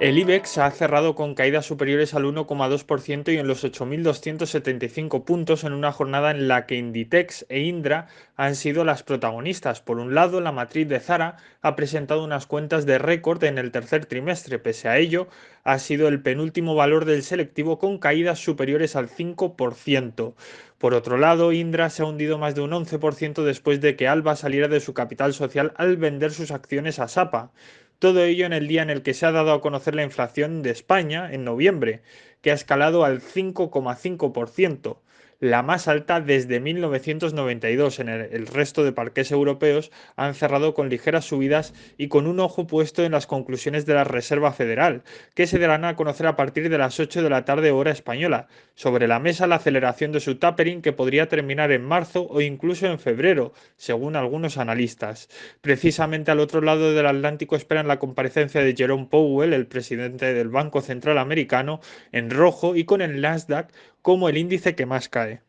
El IBEX ha cerrado con caídas superiores al 1,2% y en los 8.275 puntos en una jornada en la que Inditex e Indra han sido las protagonistas. Por un lado, la matriz de Zara ha presentado unas cuentas de récord en el tercer trimestre. Pese a ello, ha sido el penúltimo valor del selectivo con caídas superiores al 5%. Por otro lado, Indra se ha hundido más de un 11% después de que Alba saliera de su capital social al vender sus acciones a Sapa. Todo ello en el día en el que se ha dado a conocer la inflación de España, en noviembre, que ha escalado al 5,5% la más alta desde 1992. En el, resto de parques europeos han cerrado con ligeras subidas y con un ojo puesto en las conclusiones de la Reserva Federal, que se darán a conocer a partir de las 8 de la tarde hora española. Sobre la mesa la aceleración de su tapering que podría terminar en marzo o incluso en febrero, según algunos analistas. Precisamente al otro lado del Atlántico esperan la comparecencia de Jerome Powell, el presidente del Banco Central Americano, en rojo y con el Nasdaq como el índice que más cae.